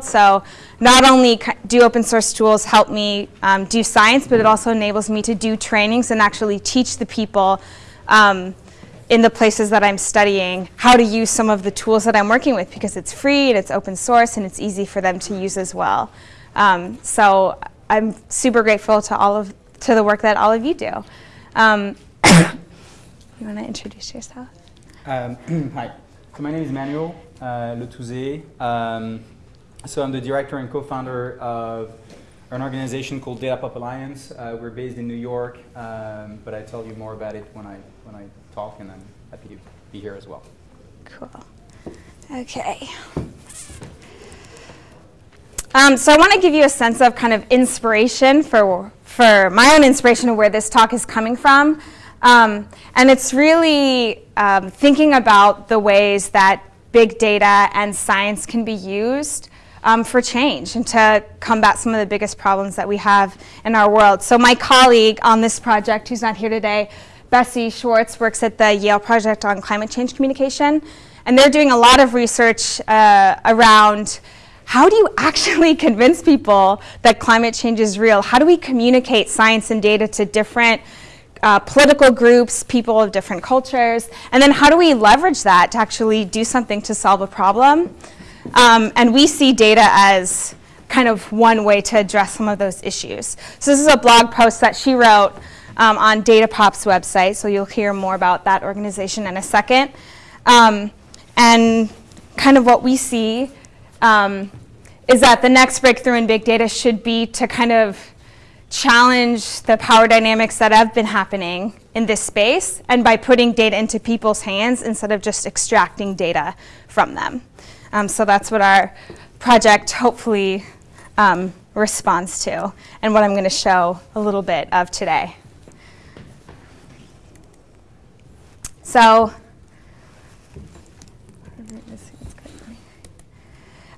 So not only do open source tools help me um, do science, but it also enables me to do trainings and actually teach the people um, in the places that I'm studying how to use some of the tools that I'm working with because it's free and it's open source and it's easy for them to use as well. Um, so I'm super grateful to all of to the work that all of you do. Um, you want to introduce yourself? Um, hi, so my name is Manuel uh, so I'm the director and co-founder of an organization called DataPop Alliance. Uh, we're based in New York, um, but I tell you more about it when I when I talk, and I'm happy to be here as well. Cool. Okay. Um, so I want to give you a sense of kind of inspiration for for my own inspiration of where this talk is coming from. Um, and it's really um, thinking about the ways that big data and science can be used um, for change and to combat some of the biggest problems that we have in our world. So my colleague on this project, who's not here today, Bessie Schwarz, works at the Yale Project on Climate Change Communication. And they're doing a lot of research uh, around how do you actually convince people that climate change is real? How do we communicate science and data to different uh, political groups, people of different cultures, and then how do we leverage that to actually do something to solve a problem? Um, and we see data as kind of one way to address some of those issues. So this is a blog post that she wrote um, on Datapop's website, so you'll hear more about that organization in a second. Um, and kind of what we see um, is that the next breakthrough in big data should be to kind of challenge the power dynamics that have been happening in this space and by putting data into people's hands instead of just extracting data from them. Um, so that's what our project hopefully um, responds to and what I'm going to show a little bit of today. So,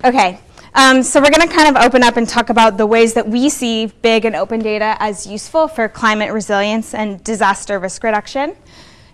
okay, um, so we're going to kind of open up and talk about the ways that we see big and open data as useful for climate resilience and disaster risk reduction.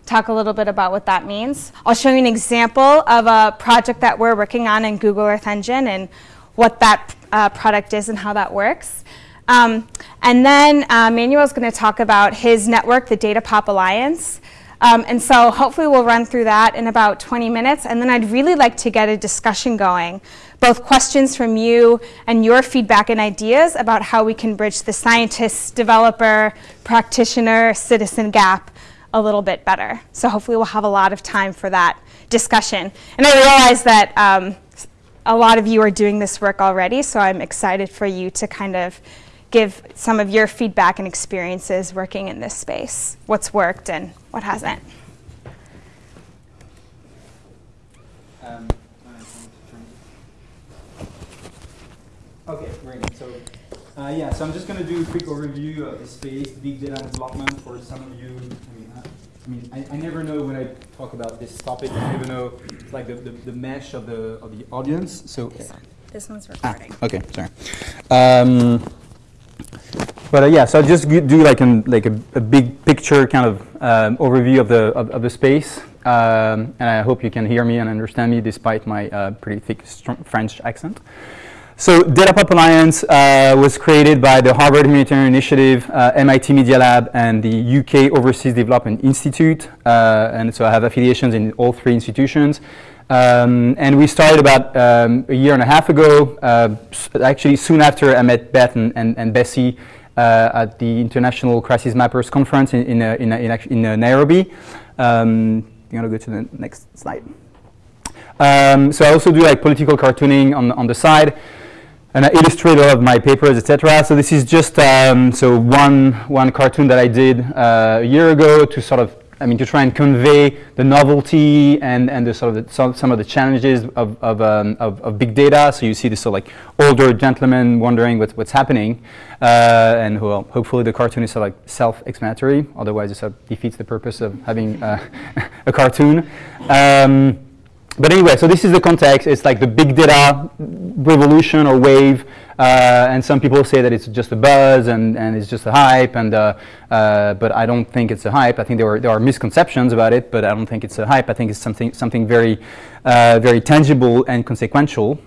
Talk a little bit about what that means. I'll show you an example of a project that we're working on in Google Earth Engine and what that uh, product is and how that works. Um, and then uh, Manuel is going to talk about his network, the DataPop Alliance. Um, and so hopefully we'll run through that in about 20 minutes. And then I'd really like to get a discussion going both questions from you and your feedback and ideas about how we can bridge the scientist, developer, practitioner, citizen gap a little bit better. So hopefully we'll have a lot of time for that discussion. And I realize that um, a lot of you are doing this work already, so I'm excited for you to kind of give some of your feedback and experiences working in this space, what's worked and what hasn't. Um, Okay, great. So, uh, yeah, so I'm just going to do a quick overview of the space, big data development for some of you. I mean, I, I mean, I, I, never know when I talk about this topic. I never know it's like the, the, the mesh of the of the audience. So this one's recording. Ah, okay, sorry. Um, but uh, yeah, so I'll just do like an like a, a big picture kind of um, overview of the of, of the space, um, and I hope you can hear me and understand me despite my uh, pretty thick French accent. So DataPop Alliance uh, was created by the Harvard Humanitarian Initiative, uh, MIT Media Lab, and the UK Overseas Development Institute. Uh, and so I have affiliations in all three institutions. Um, and we started about um, a year and a half ago, uh, actually soon after I met Beth and, and, and Bessie uh, at the International Crisis Mappers Conference in, in, uh, in, in, in Nairobi. Um, you want to go to the next slide? Um, so I also do like political cartooning on, on the side and I illustrate all of my papers, etc. So this is just um, so one one cartoon that I did uh, a year ago to sort of I mean to try and convey the novelty and and the sort of the, some, some of the challenges of of, um, of, of big data. So you see this sort of like older gentleman wondering what's what's happening, uh, and well, hopefully the cartoon is sort of like self-explanatory. Otherwise, it sort of defeats the purpose of having uh, a cartoon. Um, but anyway, so this is the context. It's like the big data revolution or wave. Uh, and some people say that it's just a buzz and, and it's just a hype. And, uh, uh, but I don't think it's a hype. I think there, were, there are misconceptions about it, but I don't think it's a hype. I think it's something, something very, uh, very tangible and consequential.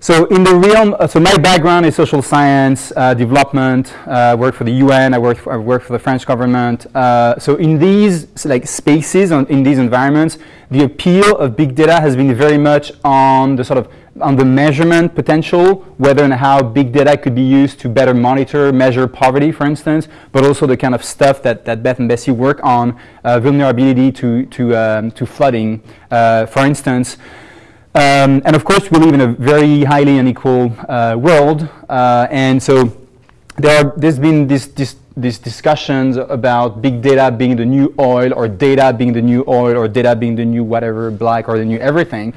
So in the realm, uh, so my background is social science, uh, development, uh, I work for the UN, I work for, I work for the French government. Uh, so in these like spaces, on, in these environments, the appeal of big data has been very much on the sort of on the measurement potential, whether and how big data could be used to better monitor, measure poverty, for instance, but also the kind of stuff that, that Beth and Bessie work on, uh, vulnerability to, to, um, to flooding, uh, for instance. Um, and of course, we live in a very highly unequal uh, world, uh, and so there there's been this, this, these discussions about big data being the new oil, or data being the new oil, or data being the new whatever, black, or the new everything.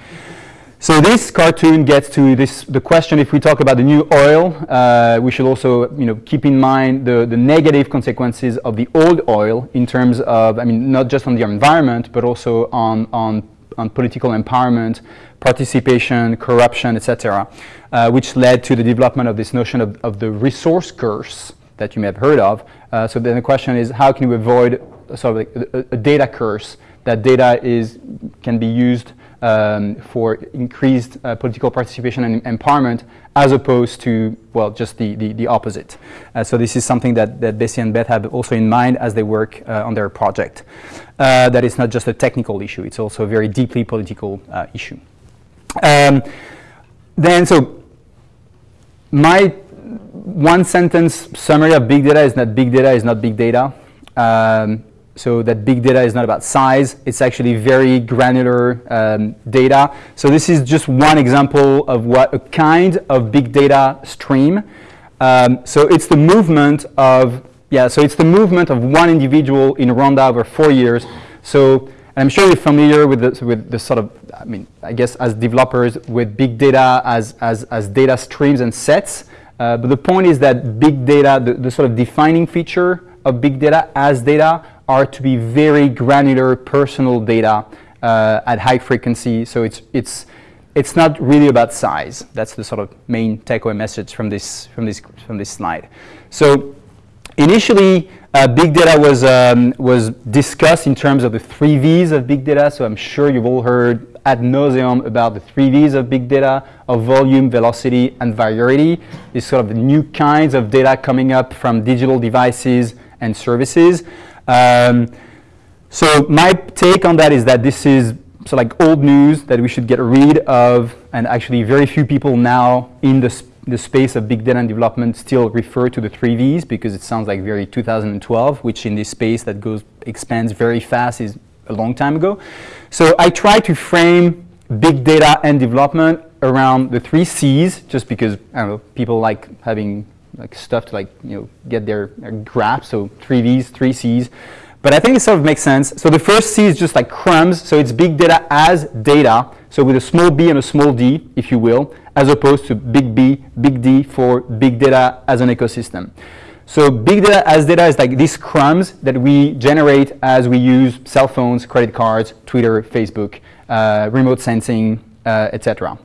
So this cartoon gets to this, the question, if we talk about the new oil, uh, we should also you know, keep in mind the, the negative consequences of the old oil in terms of, I mean, not just on the environment, but also on, on, on political empowerment, participation, corruption, etc., uh, which led to the development of this notion of, of the resource curse that you may have heard of. Uh, so then the question is, how can we avoid sort of like a, a data curse that data is, can be used um, for increased uh, political participation and empowerment as opposed to, well, just the, the, the opposite. Uh, so this is something that, that Bessie and Beth have also in mind as they work uh, on their project. Uh, that it's not just a technical issue, it's also a very deeply political uh, issue. Um, then, so my one sentence summary of big data is that big data is not big data. Um, so that big data is not about size, it's actually very granular um, data. So this is just one example of what a kind of big data stream. Um, so it's the movement of, yeah, so it's the movement of one individual in Rwanda over four years. So I'm sure you're familiar with the, with sort of, I mean, I guess as developers with big data as, as, as data streams and sets. Uh, but the point is that big data, the, the sort of defining feature of big data as data are to be very granular personal data uh, at high frequency. So it's, it's, it's not really about size. That's the sort of main takeaway message from this, from this, from this slide. So initially, uh, big data was, um, was discussed in terms of the three V's of big data. So I'm sure you've all heard ad nauseum about the three V's of big data, of volume, velocity, and variety. These sort of new kinds of data coming up from digital devices and services. Um, so my take on that is that this is so like old news that we should get rid of, and actually very few people now in the, the space of big data and development still refer to the three V's because it sounds like very 2012, which in this space that goes expands very fast is a long time ago. So I try to frame big data and development around the three C's, just because I don't know people like having like stuff to like you know get their, their grasp. So three V's, three C's. But I think it sort of makes sense. So the first C is just like crumbs. So it's big data as data. So with a small b and a small d, if you will, as opposed to big B, big D for big data as an ecosystem. So big data as data is like these crumbs that we generate as we use cell phones, credit cards, Twitter, Facebook, uh, remote sensing, uh, etc.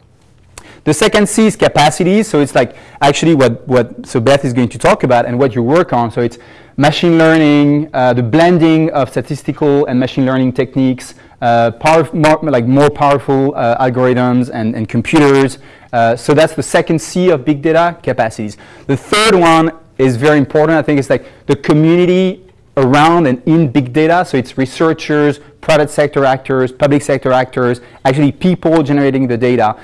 The second C is capacity. So it's like actually what, what so Beth is going to talk about and what you work on. So it's machine learning, uh, the blending of statistical and machine learning techniques, uh, more, like more powerful uh, algorithms and, and computers. Uh, so that's the second C of big data, capacities. The third one is very important. I think it's like the community around and in big data. So it's researchers, private sector actors, public sector actors, actually people generating the data.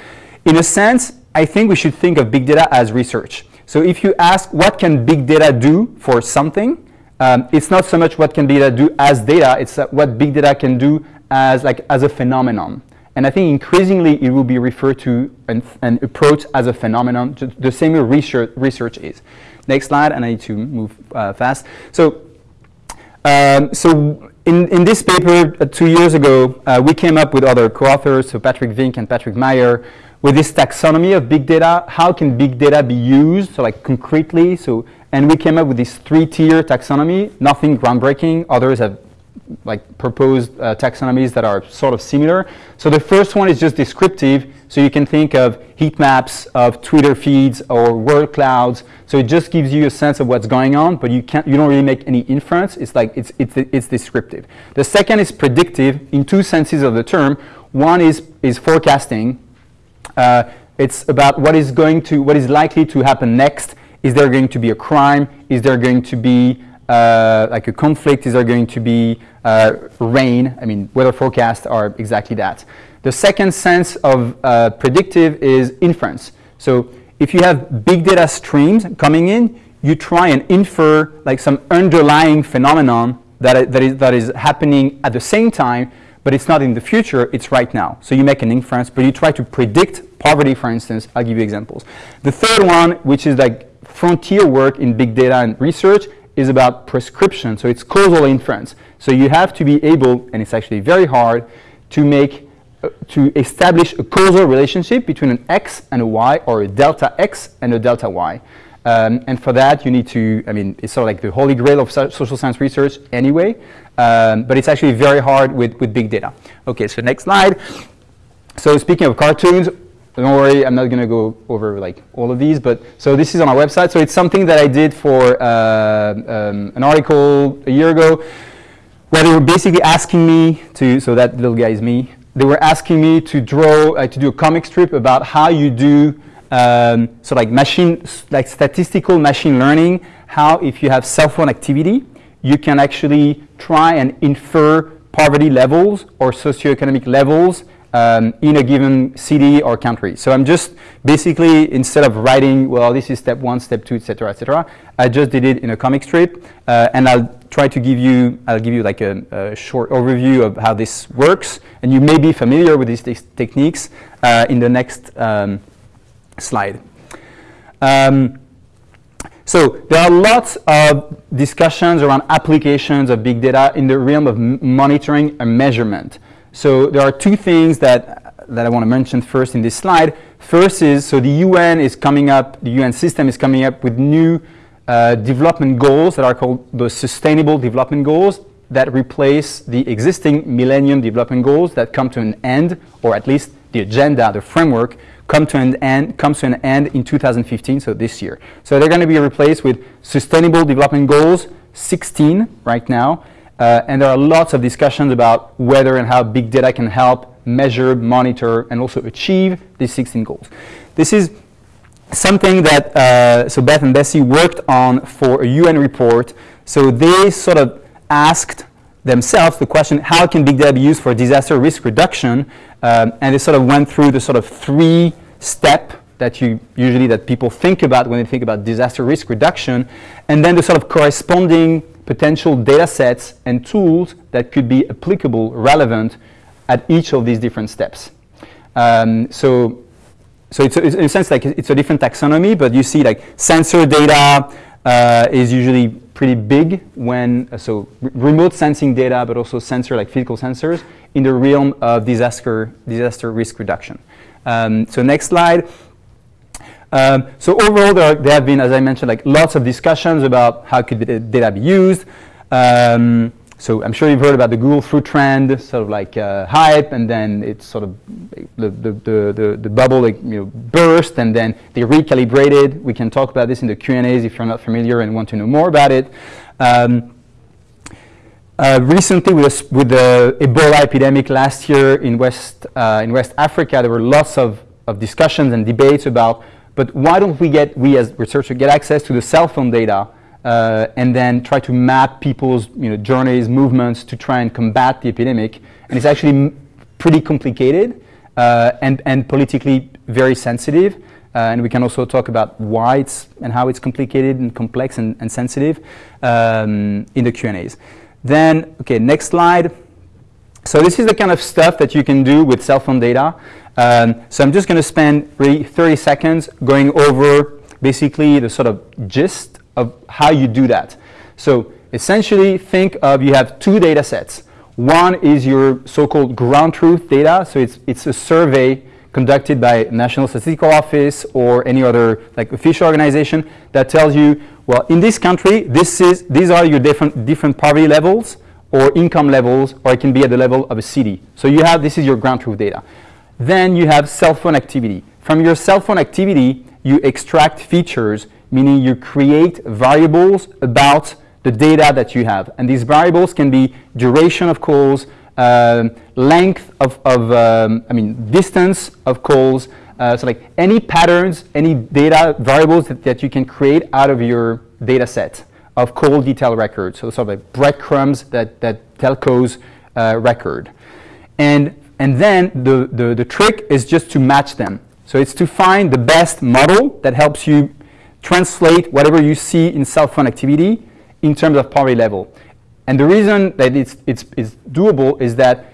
In a sense, I think we should think of big data as research. So if you ask what can big data do for something, um, it's not so much what can big data do as data, it's what big data can do as, like, as a phenomenon. And I think increasingly it will be referred to and, and approached as a phenomenon, the same way research, research is. Next slide, and I need to move uh, fast. So, um, so in, in this paper uh, two years ago, uh, we came up with other co-authors, so Patrick Vinck and Patrick Meier, with this taxonomy of big data, how can big data be used, so like concretely, so, and we came up with this three-tier taxonomy, nothing groundbreaking, others have like proposed uh, taxonomies that are sort of similar. So the first one is just descriptive, so you can think of heat maps of Twitter feeds or word clouds. So it just gives you a sense of what's going on, but you can't, you don't really make any inference. It's like it's it's it's descriptive. The second is predictive in two senses of the term. One is is forecasting, uh, It's about what is going to, what is likely to happen next. Is there going to be a crime? Is there going to be uh, like a conflict? Is there going to be uh, rain? I mean, weather forecasts are exactly that. The second sense of uh, predictive is inference. So if you have big data streams coming in, you try and infer like some underlying phenomenon that, that, is, that is happening at the same time, but it's not in the future, it's right now. So you make an inference, but you try to predict poverty, for instance. I'll give you examples. The third one, which is like frontier work in big data and research, is about prescription. So it's causal inference. So you have to be able, and it's actually very hard, to make uh, to establish a causal relationship between an x and a y or a delta x and a delta y. Um, and for that, you need to, I mean, it's sort of like the holy grail of so social science research anyway, um, but it's actually very hard with, with big data. Okay, so next slide. So speaking of cartoons, don't worry, I'm not going to go over like all of these, but so this is on our website. So it's something that I did for uh, um, an article a year ago where they were basically asking me to, so that little guy is me, they were asking me to draw, uh, to do a comic strip about how you do um, so like machine, like statistical machine learning, how if you have cell phone activity, you can actually try and infer poverty levels or socioeconomic levels um, in a given city or country. So I'm just basically, instead of writing, well, this is step one, step two, etc., etc., I just did it in a comic strip, uh, and I'll try to give you, I'll give you like a, a, short overview of how this works, and you may be familiar with these techniques uh, in the next um, slide. Um, so there are lots of discussions around applications of big data in the realm of monitoring and measurement. So there are two things that, that I want to mention first in this slide. First is, so the UN is coming up, the UN system is coming up with new uh, development goals that are called the Sustainable Development Goals that replace the existing Millennium Development Goals that come to an end, or at least the agenda, the framework, come to an end, comes to an end in 2015, so this year. So they're going to be replaced with Sustainable Development Goals 16 right now, uh, and there are lots of discussions about whether and how big data can help measure, monitor, and also achieve these 16 goals. This is something that uh, so Beth and Bessie worked on for a UN report. So they sort of asked themselves the question, how can big data be used for disaster risk reduction? Um, and they sort of went through the sort of three step that you usually that people think about when they think about disaster risk reduction, and then the sort of corresponding potential data sets and tools that could be applicable, relevant at each of these different steps. Um, so, so it's, it's, in a sense like it's a different taxonomy, but you see like sensor data uh, is usually pretty big when, uh, so remote sensing data, but also sensor like physical sensors in the realm of disaster, disaster risk reduction. Um, so next slide. Um, so overall, there, are, there, have been, as I mentioned, like lots of discussions about how could data be used. Um, so I'm sure you've heard about the Google Flu trend, sort of like uh, hype, and then it's sort of the, the, the, the, bubble like, you know, burst, and then they recalibrated. We can talk about this in the Q&As if you're not familiar and want to know more about it. Um, uh, recently, with, with, the Ebola epidemic last year in West, uh, in West Africa, there were lots of, of discussions and debates about, but why don't we get, we as researchers, get access to the cell phone data uh, and then try to map people's you know, journeys, movements to try and combat the epidemic. And it's actually pretty complicated uh, and, and politically very sensitive. Uh, and we can also talk about why it's and how it's complicated and complex and, and sensitive um, in the Q&As. Then, okay, next slide. So this is the kind of stuff that you can do with cell phone data. Um, so I'm just going to spend really 30 seconds going over basically the sort of gist of how you do that. So essentially think of you have two data sets. One is your so-called ground truth data. So it's, it's a survey conducted by National Statistical Office or any other like official organization that tells you well, in this country, this is, these are your different, different poverty levels or income levels, or it can be at the level of a city. So you have, this is your ground truth data. Then you have cell phone activity. From your cell phone activity, you extract features, meaning you create variables about the data that you have. And these variables can be duration of calls, um, length of, of um, I mean, distance of calls, Uh, so like any patterns, any data variables that, that you can create out of your data set of call detail records. So sort of like breadcrumbs that, that telcos uh, record. And, and then the, the, the trick is just to match them. So it's to find the best model that helps you translate whatever you see in cell phone activity in terms of poverty level. And the reason that it's, it's, it's doable is that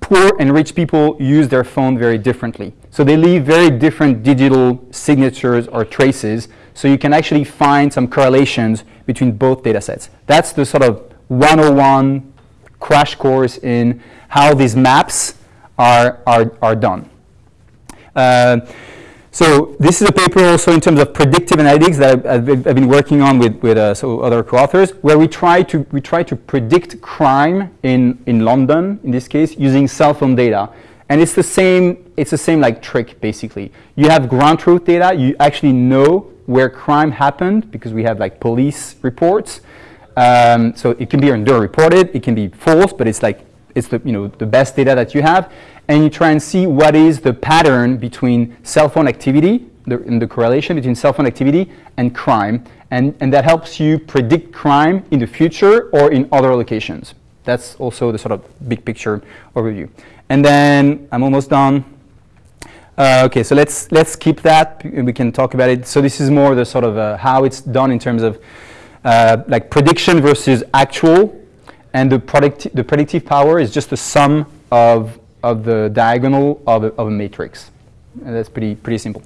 poor and rich people use their phone very differently. So they leave very different digital signatures or traces. So you can actually find some correlations between both data sets. That's the sort of 101 crash course in how these maps are, are, are done. Uh, so this is a paper also in terms of predictive analytics that I've, I've, I've been working on with, with uh, so other co-authors, where we try to we try to predict crime in in London in this case using cell phone data, and it's the same it's the same like trick basically. You have ground truth data, you actually know where crime happened because we have like police reports. Um, so it can be underreported, it can be false, but it's like it's the you know the best data that you have, and you try and see what is the pattern between cell phone activity, the, in the correlation between cell phone activity and crime, and, and that helps you predict crime in the future or in other locations. That's also the sort of big picture overview. And then I'm almost done. Uh, okay, so let's let's keep that. We can talk about it. So this is more the sort of uh, how it's done in terms of uh, like prediction versus actual, and the the predictive power is just the sum of of the diagonal of a, of a matrix. And that's pretty, pretty simple.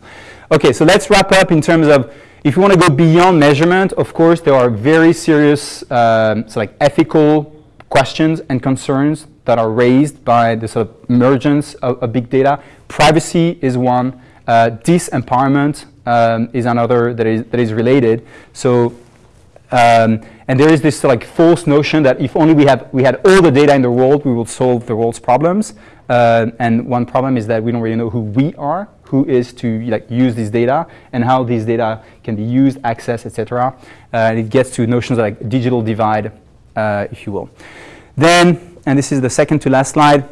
Okay, so let's wrap up in terms of if you want to go beyond measurement, of course, there are very serious um, so like ethical questions and concerns that are raised by the sort of emergence of, of big data. Privacy is one. Uh, disempowerment um, is another that is, that is related. So um, and there is this like false notion that if only we, have, we had all the data in the world, we will solve the world's problems. Uh, and one problem is that we don't really know who we are, who is to like use this data, and how these data can be used, accessed, etc. Uh, and it gets to notions like digital divide, uh, if you will. Then, and this is the second to last slide.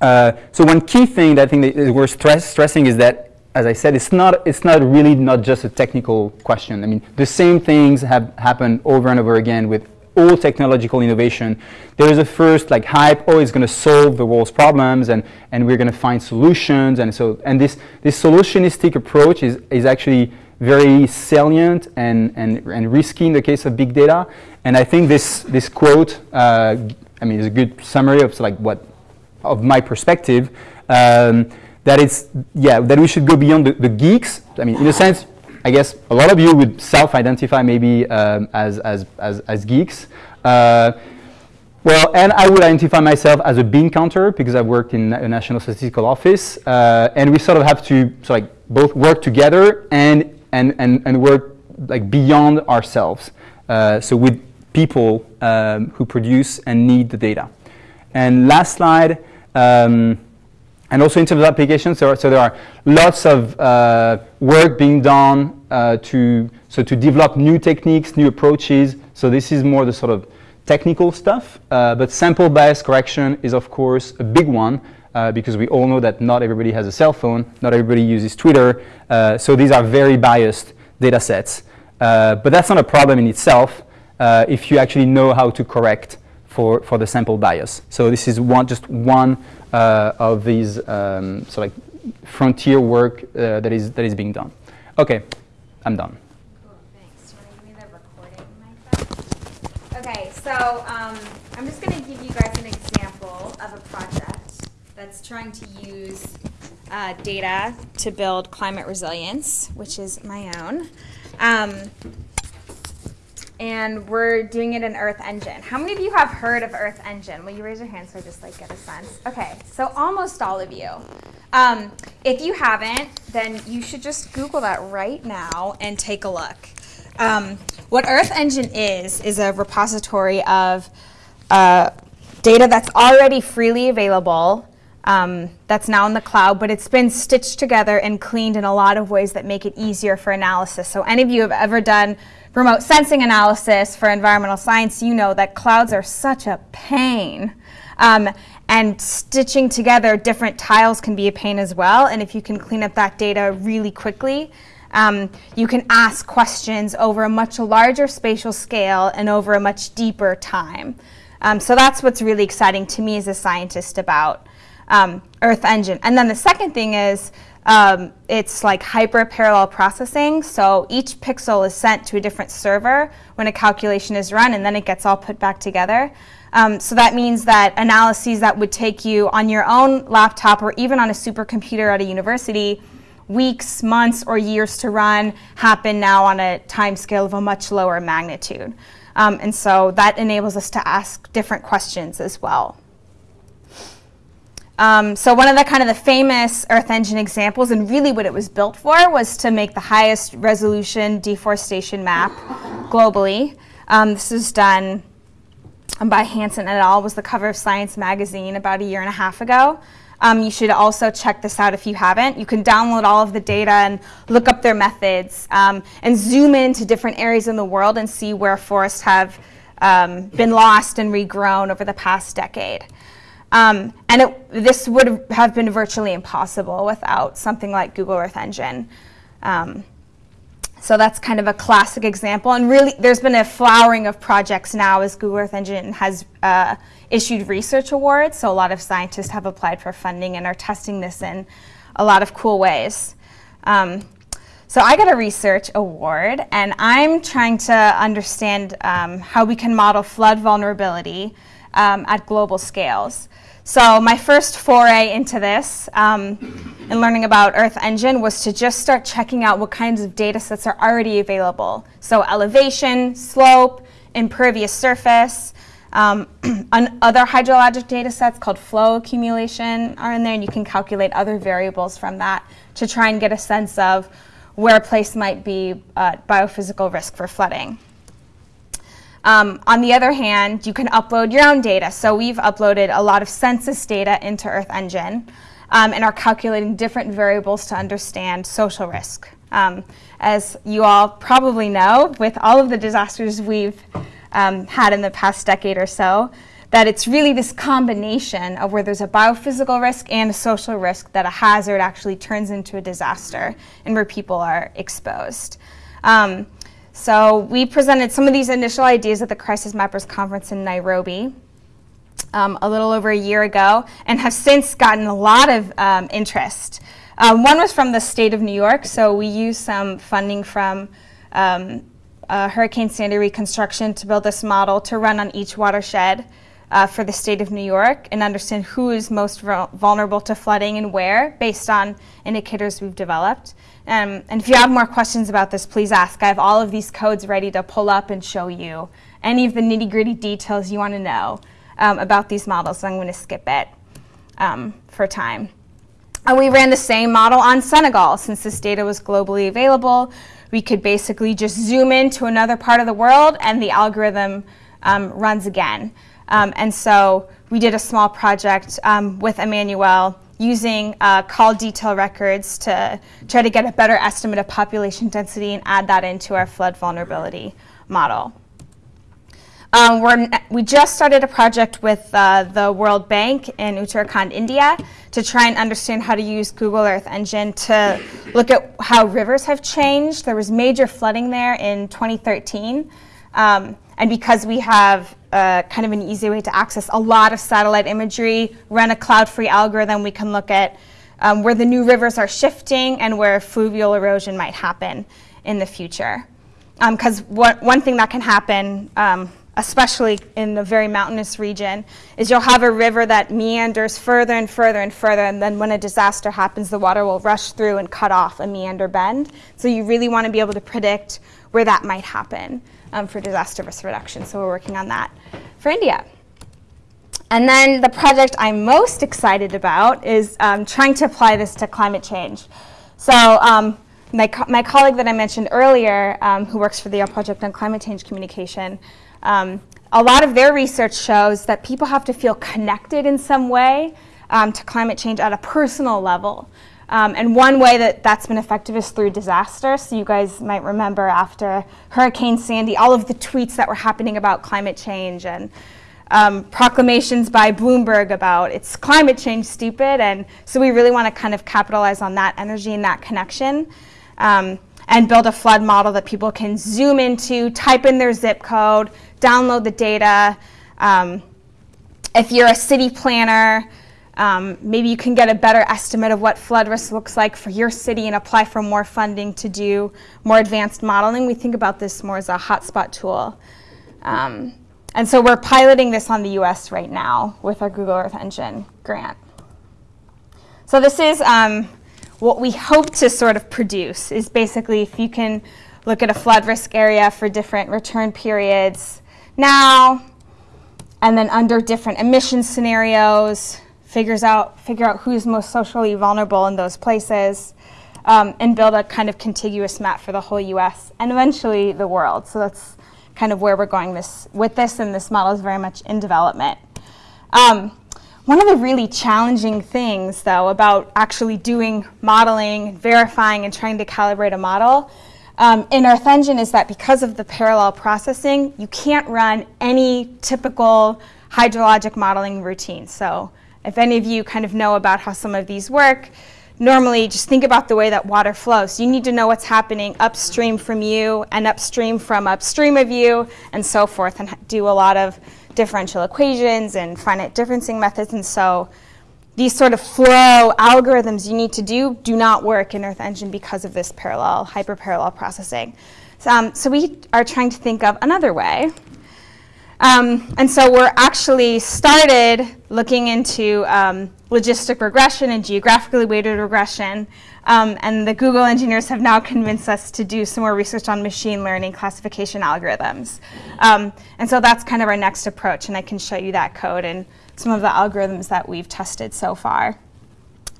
Uh, so one key thing that I think that is worth stress, stressing is that, as I said, it's not it's not really not just a technical question. I mean, the same things have happened over and over again with all technological innovation, there is a first like hype, oh, it's going to solve the world's problems and, and we're going to find solutions. And so, and this, this solutionistic approach is, is actually very salient and, and, and risky in the case of big data. And I think this, this quote, uh, I mean, is a good summary of like what, of my perspective, um, that it's, yeah, that we should go beyond the, the geeks. I mean, in a sense, I guess a lot of you would self-identify maybe um, as, as, as, as, geeks. Uh, well, and I would identify myself as a bean counter because I've worked in a national statistical office. Uh, and we sort of have to so like both work together and, and, and, and work like beyond ourselves. Uh, so with people um, who produce and need the data. And last slide, um, and also in terms of applications, so, there are lots of uh, work being done uh, to, so to develop new techniques, new approaches. So this is more the sort of technical stuff. Uh, but sample bias correction is, of course, a big one uh, because we all know that not everybody has a cell phone, not everybody uses Twitter. Uh, so these are very biased data sets. Uh, but that's not a problem in itself if you actually know how to correct for, for the sample bias. So this is one, just one uh, of these um, so like frontier work uh, that is that is being done. Okay, I'm done. Okay, so um, I'm just going to give you guys an example of a project that's trying to use uh, data to build climate resilience, which is my own. Um, and we're doing it in Earth Engine. How many of you have heard of Earth Engine? Will you raise your hand so I just like get a sense? Okay, so almost all of you. Um, if you haven't, then you should just Google that right now and take a look. Um, what Earth Engine is, is a repository of uh, data that's already freely available um, that's now in the cloud, but it's been stitched together and cleaned in a lot of ways that make it easier for analysis. So any of you have ever done remote sensing analysis for environmental science, you know that clouds are such a pain. Um, and stitching together different tiles can be a pain as well. And if you can clean up that data really quickly, um, you can ask questions over a much larger spatial scale and over a much deeper time. Um, so that's what's really exciting to me as a scientist about um, Earth Engine. And then the second thing is um, it's like hyper parallel processing. So each pixel is sent to a different server when a calculation is run, and then it gets all put back together. Um, so that means that analyses that would take you on your own laptop or even on a supercomputer at a university weeks, months, or years to run happen now on a time scale of a much lower magnitude. Um, and so that enables us to ask different questions as well. Um, so one of the kind of the famous Earth Engine examples, and really what it was built for, was to make the highest resolution deforestation map globally. Um, this was done by Hansen et al. was the cover of Science magazine about a year and a half ago. Um, you should also check this out if you haven't. You can download all of the data and look up their methods um, and zoom into different areas in the world and see where forests have um, been lost and regrown over the past decade. Um, and it, this would have been virtually impossible without something like Google Earth Engine. Um, so that's kind of a classic example. And really, there's been a flowering of projects now as Google Earth Engine has uh, issued research awards. So a lot of scientists have applied for funding and are testing this in a lot of cool ways. Um, so I got a research award, and I'm trying to understand um, how we can model flood vulnerability um, at global scales. So my first foray into this um, and learning about Earth Engine was to just start checking out what kinds of data sets are already available. So elevation, slope, impervious surface, um, other hydrologic data sets called flow accumulation are in there, and you can calculate other variables from that to try and get a sense of where a place might be uh, biophysical risk for flooding. Um, on the other hand, you can upload your own data. So we've uploaded a lot of census data into Earth Engine um, and are calculating different variables to understand social risk. Um, as you all probably know, with all of the disasters we've um, had in the past decade or so, that it's really this combination of where there's a biophysical risk and a social risk that a hazard actually turns into a disaster and where people are exposed. Um, so we presented some of these initial ideas at the Crisis Mappers Conference in Nairobi um, a little over a year ago and have since gotten a lot of um, interest. Um, one was from the state of New York, so we used some funding from um, uh, Hurricane Sandy reconstruction to build this model to run on each watershed uh, for the state of New York and understand who is most vulnerable to flooding and where based on indicators we've developed. Um, and if you have more questions about this, please ask. I have all of these codes ready to pull up and show you any of the nitty gritty details you want to know um, about these models. So I'm going to skip it um, for time. And we ran the same model on Senegal. Since this data was globally available, we could basically just zoom into another part of the world and the algorithm um, runs again. Um, and so we did a small project um, with Emmanuel using uh, call detail records to try to get a better estimate of population density and add that into our flood vulnerability model. Um, we just started a project with uh, the World Bank in Uttarakhand, India, to try and understand how to use Google Earth Engine to look at how rivers have changed. There was major flooding there in 2013. Um, and because we have uh, kind of an easy way to access a lot of satellite imagery, run a cloud-free algorithm, we can look at um, where the new rivers are shifting and where fluvial erosion might happen in the future. Because um, one thing that can happen, um, especially in the very mountainous region, is you'll have a river that meanders further and further and further, and then when a disaster happens, the water will rush through and cut off a meander bend. So you really want to be able to predict where that might happen um, for disaster risk reduction. So we're working on that for India. And then the project I'm most excited about is um, trying to apply this to climate change. So um, my, co my colleague that I mentioned earlier, um, who works for the Project on Climate Change Communication, um, a lot of their research shows that people have to feel connected in some way um, to climate change at a personal level. Um, and one way that that's been effective is through disaster. So you guys might remember after Hurricane Sandy, all of the tweets that were happening about climate change and um, proclamations by Bloomberg about it's climate change stupid. And so we really want to kind of capitalize on that energy and that connection um, and build a flood model that people can zoom into, type in their zip code, download the data. Um, if you're a city planner, um, maybe you can get a better estimate of what flood risk looks like for your city and apply for more funding to do more advanced modeling. We think about this more as a hotspot tool. Um, and so we're piloting this on the US right now with our Google Earth Engine grant. So this is um, what we hope to sort of produce is basically if you can look at a flood risk area for different return periods now, and then under different emission scenarios, figures out, figure out who's most socially vulnerable in those places, um, and build a kind of contiguous map for the whole US and eventually the world. So that's kind of where we're going this, with this, and this model is very much in development. Um, one of the really challenging things, though, about actually doing modeling, verifying, and trying to calibrate a model um, in Earth Engine is that because of the parallel processing, you can't run any typical hydrologic modeling routine. So if any of you kind of know about how some of these work, normally just think about the way that water flows. You need to know what's happening upstream from you and upstream from upstream of you and so forth and do a lot of differential equations and finite differencing methods. And so these sort of flow algorithms you need to do do not work in Earth Engine because of this parallel, hyperparallel processing. So, um, so we are trying to think of another way um, and so we're actually started looking into um, logistic regression and geographically weighted regression. Um, and the Google engineers have now convinced us to do some more research on machine learning classification algorithms. Um, and so that's kind of our next approach. And I can show you that code and some of the algorithms that we've tested so far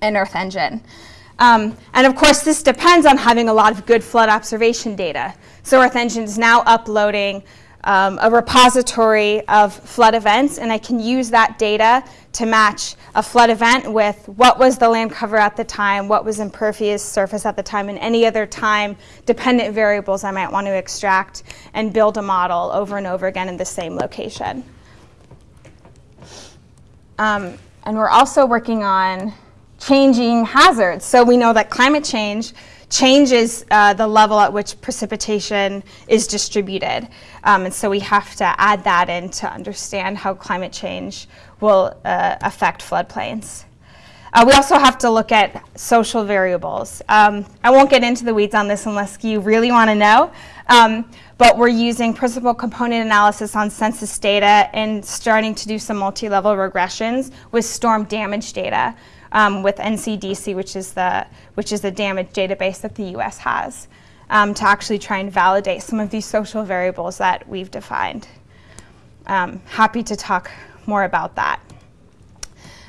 in Earth Engine. Um, and of course, this depends on having a lot of good flood observation data. So Earth Engine is now uploading um, a repository of flood events, and I can use that data to match a flood event with what was the land cover at the time, what was impervious surface at the time, and any other time dependent variables I might want to extract and build a model over and over again in the same location. Um, and we're also working on changing hazards. So we know that climate change changes uh, the level at which precipitation is distributed. Um, and so we have to add that in to understand how climate change will uh, affect floodplains. Uh, we also have to look at social variables. Um, I won't get into the weeds on this unless you really want to know, um, but we're using principal component analysis on census data and starting to do some multi-level regressions with storm damage data um, with NCDC, which is the which is the damage database that the U.S. has, um, to actually try and validate some of these social variables that we've defined. Um, happy to talk more about that.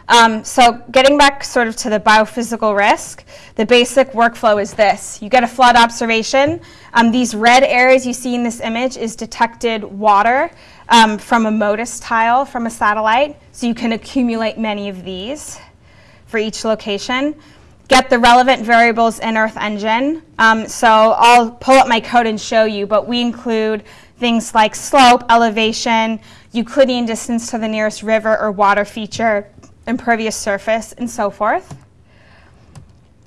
Um, so getting back sort of to the biophysical risk, the basic workflow is this. You get a flood observation. Um, these red areas you see in this image is detected water um, from a MODIS tile from a satellite. So you can accumulate many of these for each location. Get the relevant variables in Earth Engine. Um, so I'll pull up my code and show you, but we include things like slope, elevation, Euclidean distance to the nearest river or water feature, impervious surface, and so forth.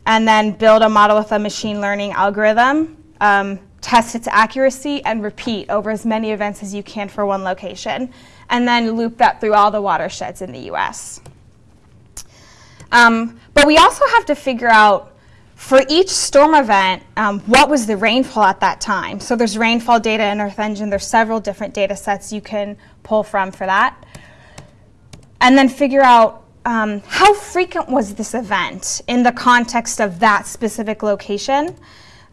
And then build a model with a machine learning algorithm, um, test its accuracy, and repeat over as many events as you can for one location. And then loop that through all the watersheds in the US. Um, but we also have to figure out for each storm event, um, what was the rainfall at that time? So there's rainfall data in Earth Engine. There's several different data sets you can pull from for that. And then figure out um, how frequent was this event in the context of that specific location.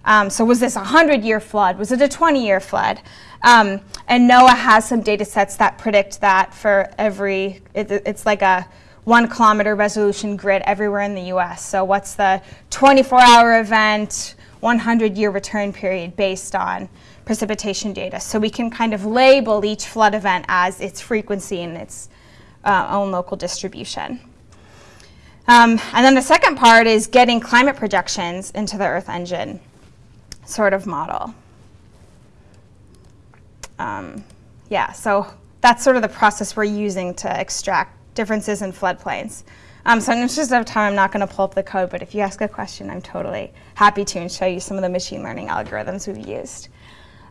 Um, so was this a 100-year flood? Was it a 20-year flood? Um, and NOAA has some data sets that predict that for every, it, it's like a one kilometer resolution grid everywhere in the US. So what's the 24 hour event, 100 year return period based on precipitation data. So we can kind of label each flood event as its frequency and its uh, own local distribution. Um, and then the second part is getting climate projections into the Earth engine sort of model. Um, yeah, so that's sort of the process we're using to extract differences in floodplains. Um, so in interest of time, I'm not going to pull up the code, but if you ask a question, I'm totally happy to and show you some of the machine learning algorithms we've used.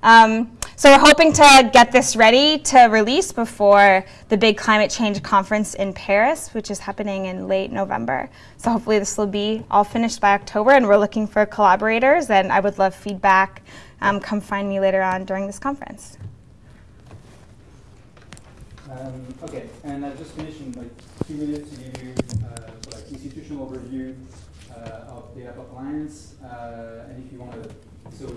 Um, so we're hoping to get this ready to release before the big climate change conference in Paris, which is happening in late November. So hopefully this will be all finished by October, and we're looking for collaborators, and I would love feedback. Um, come find me later on during this conference. Um, okay, and I've just finished in like two minutes to give you uh, like institutional overview uh, of Data Alliance, uh, and if you want to, so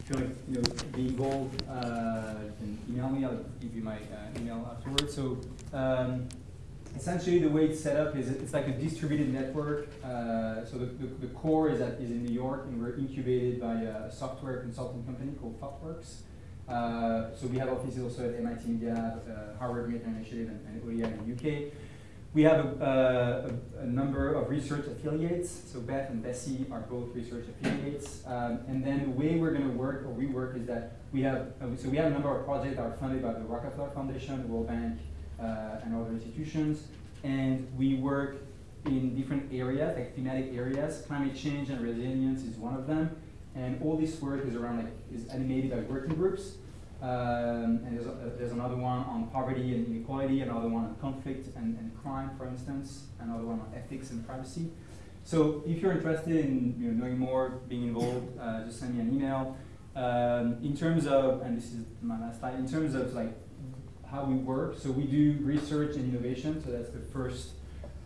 if you want to you know, be involved, uh, you can email me. I'll give you my uh, email afterwards. So um, essentially, the way it's set up is it's like a distributed network. Uh, so the, the, the, core is at, is in New York, and we're incubated by a software consulting company called ThoughtWorks. Uh, so we have offices also at MIT Media, uh, Harvard Media Initiative, and, and OER in the UK. We have a, a, a, number of research affiliates. So Beth and Bessie are both research affiliates. Um, and then the way we're going to work, or we work, is that we have, uh, so we have a number of projects that are funded by the Rockefeller Foundation, the World Bank, uh, and other institutions. And we work in different areas, like thematic areas. Climate change and resilience is one of them. And all this work is around, like, is animated by working groups. Um, and there's, a, there's, another one on poverty and inequality, another one on conflict and, and, crime, for instance, another one on ethics and privacy. So if you're interested in you know, knowing more, being involved, uh, just send me an email. Um, in terms of, and this is my last slide, in terms of like how we work, so we do research and innovation, so that's the first,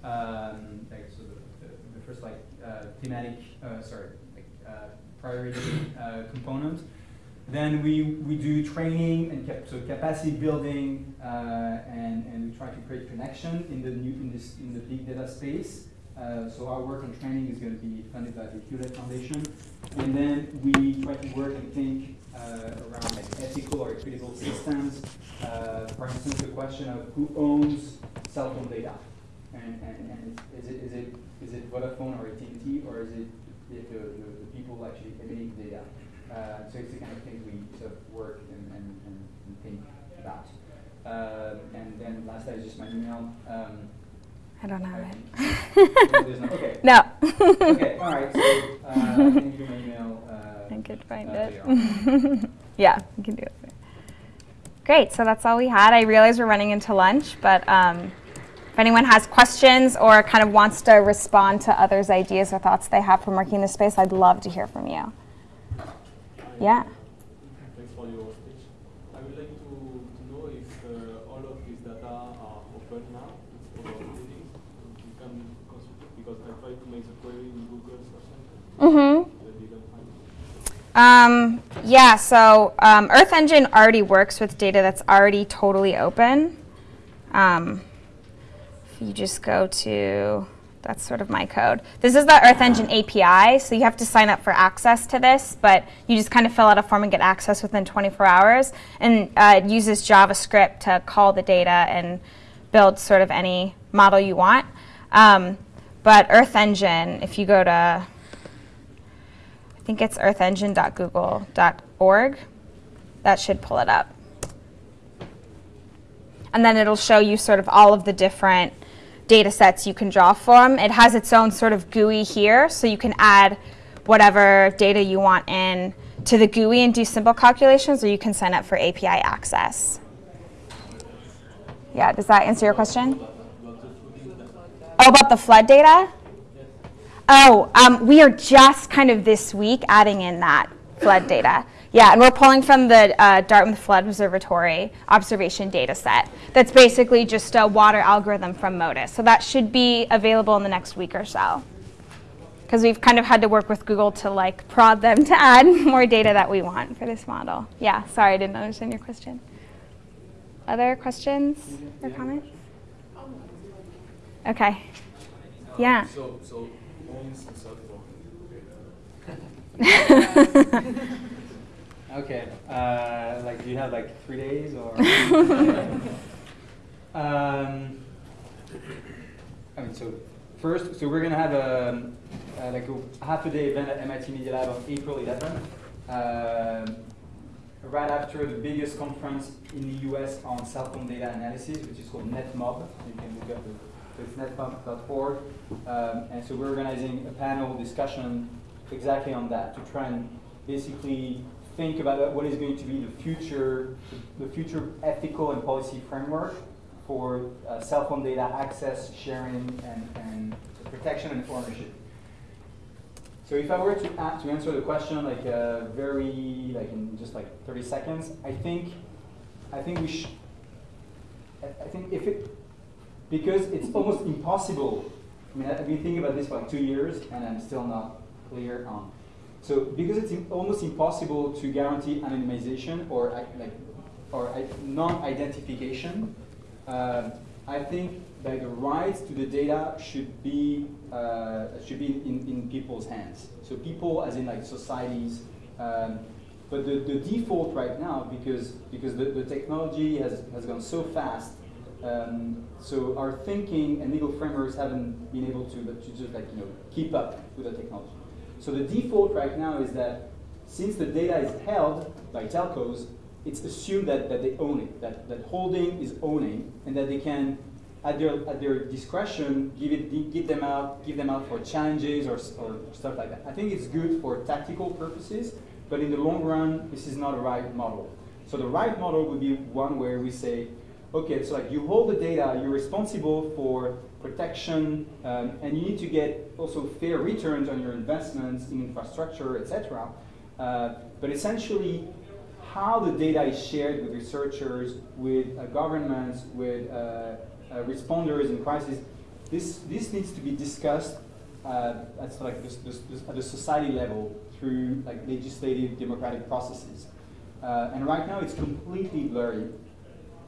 um, like, so the, the, the, first like uh, thematic, uh, sorry, like uh, priority uh, component. Then we, we do training and cap so capacity building, uh, and, and we try to create connection in the new in this in the big data space. Uh, so our work on training is going to be funded by the Hewlett Foundation, and then we try to work and think uh, around like ethical or equitable systems. Uh, for instance, the question of who owns cell phone data, and, and, and is it is it is it Vodafone or AT&T, or is it the, the, the people actually emitting data? Uh, so it's the kind of things we sort of work and, and, and think about. Um, and then last is just my email. Um, I don't have it. no, okay. No. okay, all right. So uh, I can give you my email. Uh, I could find uh, it. yeah, you can do it. Great, so that's all we had. I realize we're running into lunch, but um, if anyone has questions or kind of wants to respond to others' ideas or thoughts they have from working in this space, I'd love to hear from you. Yeah. Thanks for your speech. I would like to, to know if uh, all of these data are open now for reading. You can consult it because I tried to make the query in Google or something. Mm-hmm. Um, yeah, so um, Earth Engine already works with data that's already totally open. Um, you just go to that's sort of my code. This is the Earth Engine API, so you have to sign up for access to this, but you just kind of fill out a form and get access within 24 hours. And uh, it uses JavaScript to call the data and build sort of any model you want. Um, but Earth Engine, if you go to, I think it's earthengine.google.org, that should pull it up. And then it'll show you sort of all of the different data sets you can draw from. It has its own sort of GUI here, so you can add whatever data you want in to the GUI and do simple calculations, or you can sign up for API access. Yeah, does that answer your question? Oh, about the flood data? Oh, um, we are just kind of this week adding in that flood data. Yeah, and we're pulling from the uh, Dartmouth Flood Observatory observation data set. That's basically just a water algorithm from MODIS. So that should be available in the next week or so. Because we've kind of had to work with Google to like prod them to add more data that we want for this model. Yeah, sorry, I didn't understand your question. Other questions or comments? Okay. Yeah. So, so Okay. Uh, like, do you have like three days or? um, I mean, so first, so we're going to have a, uh, like a half a day event at MIT Media Lab on April 11th, uh, right after the biggest conference in the US on cell phone data analysis, which is called NetMob. You can look up the it's netmob.org. Um, and so we're organizing a panel discussion exactly on that to try and basically think about what is going to be the future, the future ethical and policy framework for uh, cell phone data access, sharing, and, and protection and ownership. So if I were to, to answer the question like uh, very, like in just like 30 seconds, I think, I think we should, I think if it, because it's almost impossible, I mean, I've been thinking about this for like two years and I'm still not clear on. So because it's almost impossible to guarantee anonymization or like, or non-identification, uh, I think that the rights to the data should be uh, should be in, in people's hands. So people, as in like societies. Um, but the, the default right now, because because the, the technology has, has gone so fast, um, so our thinking and legal frameworks haven't been able to, to just like you know keep up with the technology. So the default right now is that since the data is held by telcos, it's assumed that, that they own it, that, that holding is owning, and that they can, at their, at their discretion, give, it, give, them out, give them out for challenges or, or stuff like that. I think it's good for tactical purposes, but in the long run, this is not a right model. So the right model would be one where we say, okay, so like you hold the data, you're responsible for protection, um, and you need to get also fair returns on your investments in infrastructure, etc. Uh, but essentially, how the data is shared with researchers, with uh, governments, with uh, uh, responders in crisis, this, this needs to be discussed uh, at, like this, this, this, at the society level through like legislative democratic processes. Uh, and right now it's completely blurry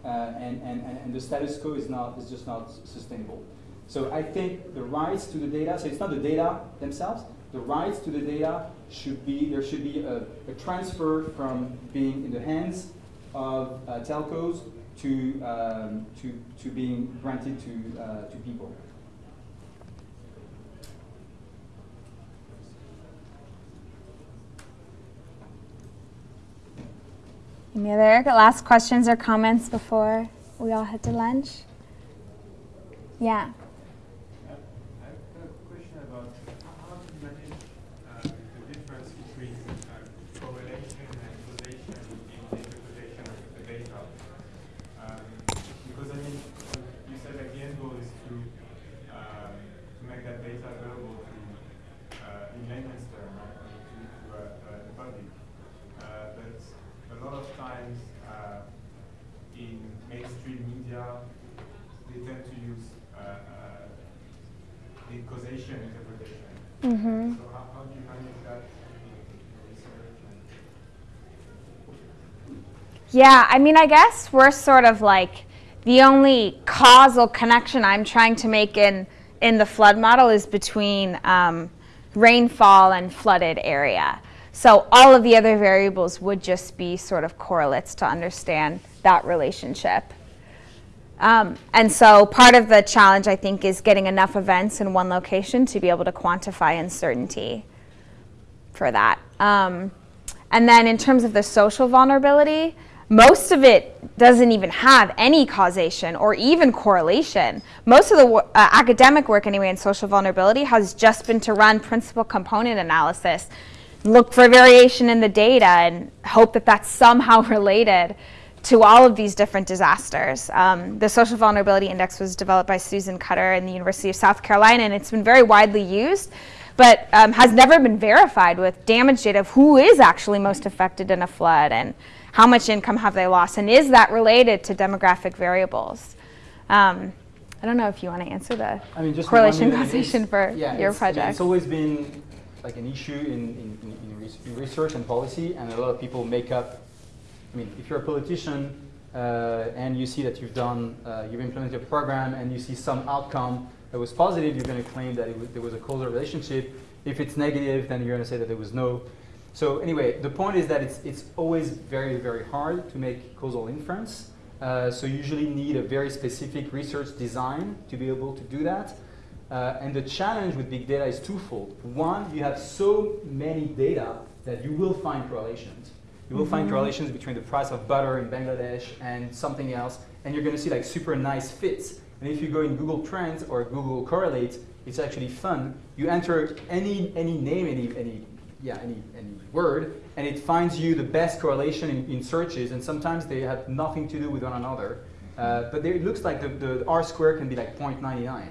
uh, and, and, and the status quo is, not, is just not sustainable. So I think the rights to the data, so it's not the data themselves, the rights to the data should be, there should be a, a transfer from being in the hands of uh, telcos to, um, to, to being granted to, uh, to people. Any other last questions or comments before we all head to lunch? Yeah. Yeah, I mean, I guess we're sort of like the only causal connection I'm trying to make in in the flood model is between um, rainfall and flooded area. So all of the other variables would just be sort of correlates to understand that relationship. Um, and so part of the challenge, I think, is getting enough events in one location to be able to quantify uncertainty for that. Um, and then in terms of the social vulnerability, most of it doesn't even have any causation or even correlation. Most of the uh, academic work anyway in social vulnerability has just been to run principal component analysis, look for variation in the data and hope that that's somehow related to all of these different disasters. Um, the Social Vulnerability Index was developed by Susan Cutter in the University of South Carolina, and it's been very widely used, but um, has never been verified with damage data of who is actually most affected in a flood and how much income have they lost, and is that related to demographic variables? Um, I don't know if you want to answer the I mean, correlation causation for yeah, your project. I mean, it's always been like an issue in, in, in, research and policy, and a lot of people make up I mean, if you're a politician uh, and you see that you've done, uh, you've implemented a program and you see some outcome that was positive, you're going to claim that there was a causal relationship. If it's negative, then you're going to say that there was no. So anyway, the point is that it's, it's always very, very hard to make causal inference. Uh, so you usually need a very specific research design to be able to do that. Uh, and the challenge with big data is twofold. One, you have so many data that you will find correlations. You will Mm-hmm. find correlations between the price of butter in Bangladesh and something else, and you're going to see like super nice fits. And if you go in Google Trends or Google Correlate, it's actually fun. You enter any any name, any any yeah any any word, and it finds you the best correlation in, in searches. And sometimes they have nothing to do with one another. Uh, but there, it looks like the, the R square can be like 0.99.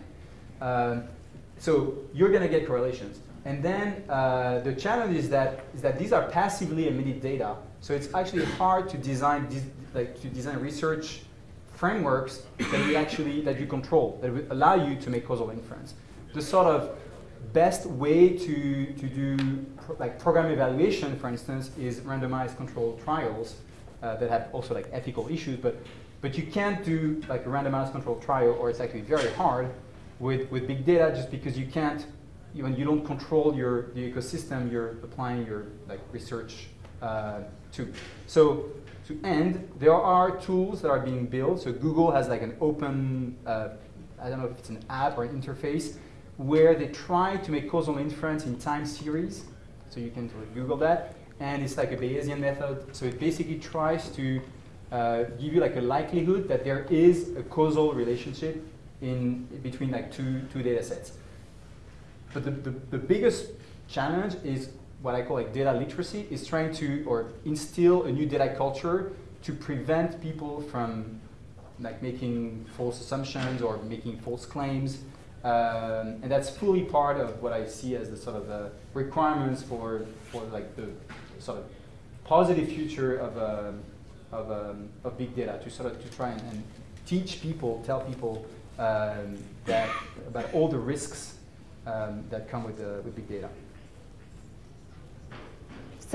Um, so you're going to get correlations. And then uh, the challenge is that, is that these are passively emitted data. So it's actually hard to design, like, to design research frameworks that we actually, that you control, that would allow you to make causal inference. The sort of best way to, to do like program evaluation, for instance, is randomized controlled trials uh, that have also like ethical issues, but, but you can't do like a randomized controlled trial, or it's actually very hard with, with big data just because you can't, you, when you don't control your, the ecosystem you're applying your like research uh, to. So to end, there are tools that are being built. So Google has like an open, uh, I don't know if it's an app or an interface, where they try to make causal inference in time series. So you can Google that. And it's like a Bayesian method. So it basically tries to uh, give you like a likelihood that there is a causal relationship in between like two, two data sets. But the, the, the biggest challenge is what I call like data literacy, is trying to or instill a new data culture to prevent people from like making false assumptions or making false claims. Um, and that's fully part of what I see as the sort of uh, requirements for, for like the sort of positive future of, um of, um, of big data to sort of to try and, and teach people, tell people um, that about all the risks um, that come with, uh, with big data.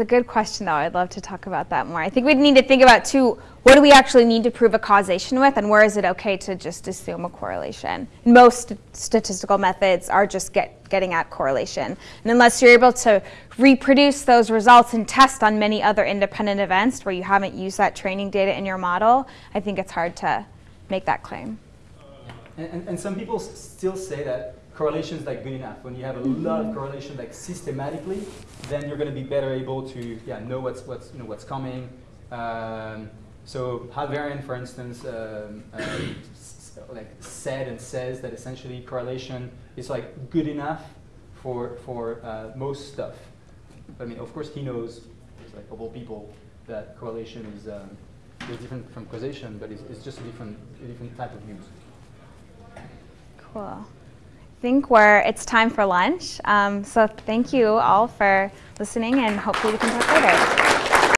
A good question, though. I'd love to talk about that more. I think we'd need to think about, too, what do we actually need to prove a causation with, and where is it okay to just assume a correlation? Most statistical methods are just get, getting at correlation. And unless you're able to reproduce those results and test on many other independent events where you haven't used that training data in your model, I think it's hard to make that claim. And, and, and some people still say that correlation is like good enough. When you have a lot of correlation like systematically, then you're going to be better able to yeah know what's what's you know what's coming. Um, so Hal Varian, for instance, um, s- like said and says that essentially correlation is like good enough for for uh, most stuff. I mean, of course, he knows, like all people, that correlation is um, is different from causation, but it's, it's just a different a different type of use. Cool. Think we're, it's time for lunch. Um, so thank you all for listening, and hopefully we can talk later.